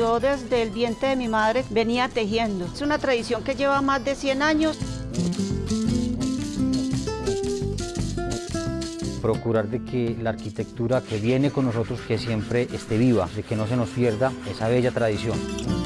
Yo desde el vientre de mi madre venía tejiendo. Es una tradición que lleva más de 100 años. Procurar de que la arquitectura que viene con nosotros que siempre esté viva, de que no se nos pierda esa bella tradición.